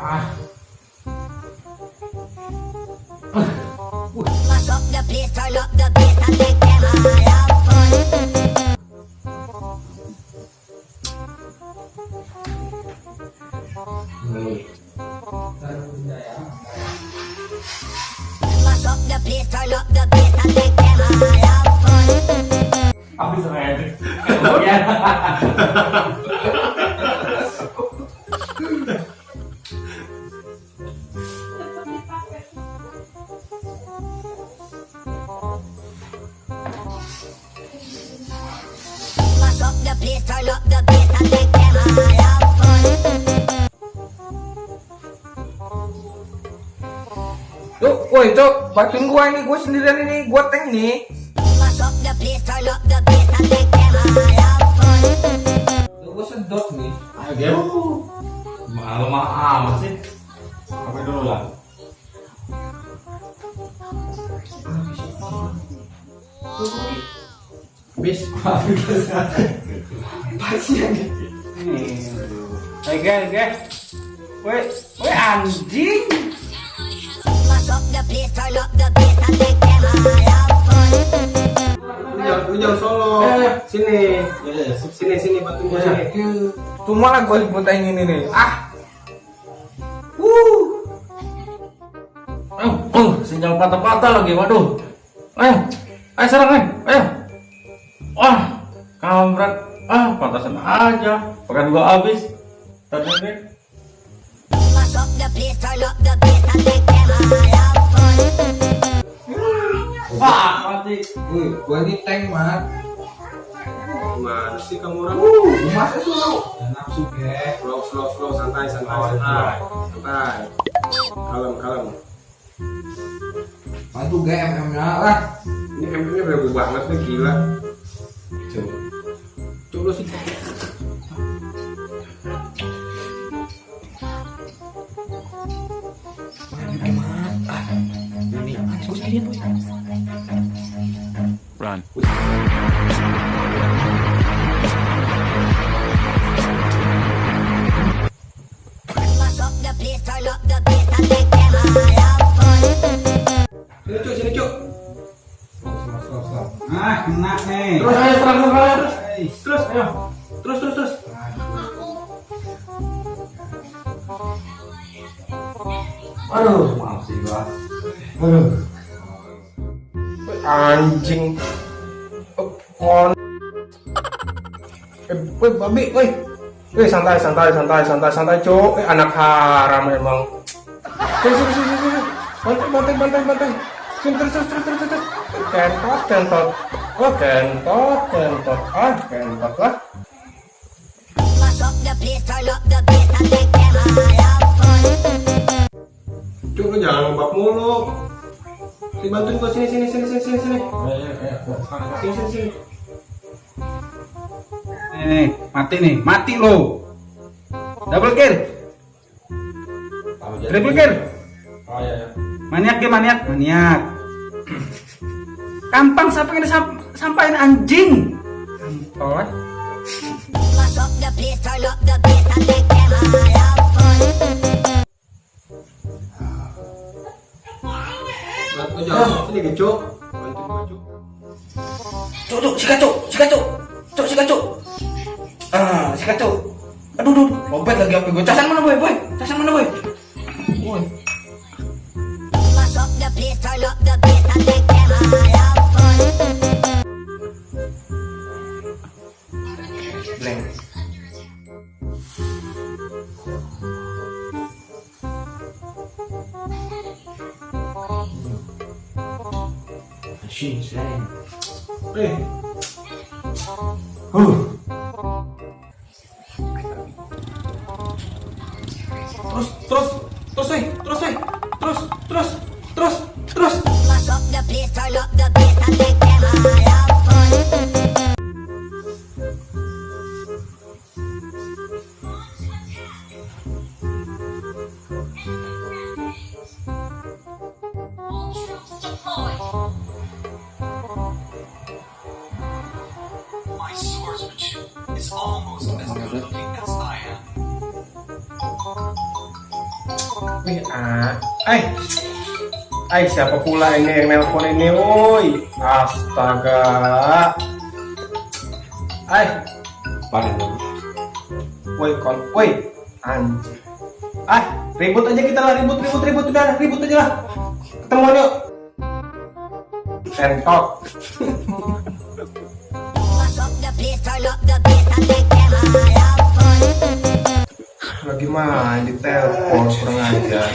Ah. Mash up the place, turn up the bass and make them all have fun. The place, turn up the bass and make them all have fun. Habis red. Ya. Place, turn up the bass and make them all have fun. Cuk, woi cuk, bantuin gua ini, gua sendirian ini, gua tank nih. Tuh, Gua sedot nih. Ayo game. Malu mah amat sih. Sampai dulu lah. Bis. Pasti yang Oke, oke. Woi, woi anjing. Jangan solo. Eh. Sini. Sini, sini gua sini. Cuma lah gua buta ini nih. Ah. Wuh. Oh, oh, sinyal patah-patah lagi. Waduh. Ayo. Ayo serang, ayo. Ayo. Wah, kampret. Patasan aja. Pekan gua habis. Fun. Wah, mati. Woi, gua ini tank, Mat. Gimana sih kamu orang? Uh, masa sih lu? Nafsu ge. Slow, slow, slow, santai, santai, santai. Santai. Kalem, kalem. Bantu GMM-nya lah. Ini MP-nya bego banget nih, gila. Coba. Sih. Run. Sini, Cuk, sini, Cuk. Ah, kena nih. Terus ayo serang terus, terus. Ayo. Terus, terus, terus. Aduh, maaf sih gua. Aduh. Anjing. Kon. Eh, woi, babi, woi. Eh, santai, santai, santai, santai, santai, cuk. Eh, anak haram emang. Sini, sini, sini, sini. Bantai, bantai, bantai, bantai. Sini, terus, terus, terus, terus, terus. Kentot, kentot. Oh, kentot, kentot. Ah, kentot lah. Cuk, lu jangan ngebak mulu. Sini bantuin gua sini, sini, sini, sini, sini, sini. Ayo, ayo, ayo. Sini, sini, sini. Nih, nih, mati nih, mati lo. Double kill, triple kill. Oh, iya, iya. Maniak ya maniak, maniak. Kampang siapa yang disam sampain anjing? Eh. Mash up the place, turn up the bass and make them all have fun. Bantu jangan sini, ge, Cuk. Cuk. Cuk, cuk, sikat, cuk, sikat, cuk. Cuk, sikat, cuk. Ah, sikat, cuk. Aduh, aduh, lompat lagi apa gue. Casan mana, boy, boy? Casan mana? Boy. Shin, sayang. Eh, Huh. Terus, terus, terus, woi, terus, woi. Terus, terus, terus, terus. Wih, ah, ay, ay siapa pula ini yang nelpon ini, woi, astaga, ay, Paling woi, kon, woi, anjir, ah, ribut aja kita lah, ribut, ribut, ribut, udah, ribut aja lah, ketemuan yuk, sentok, Mash up the place, turn up the bass and make them all. Lagi main di telepon kurang ajar.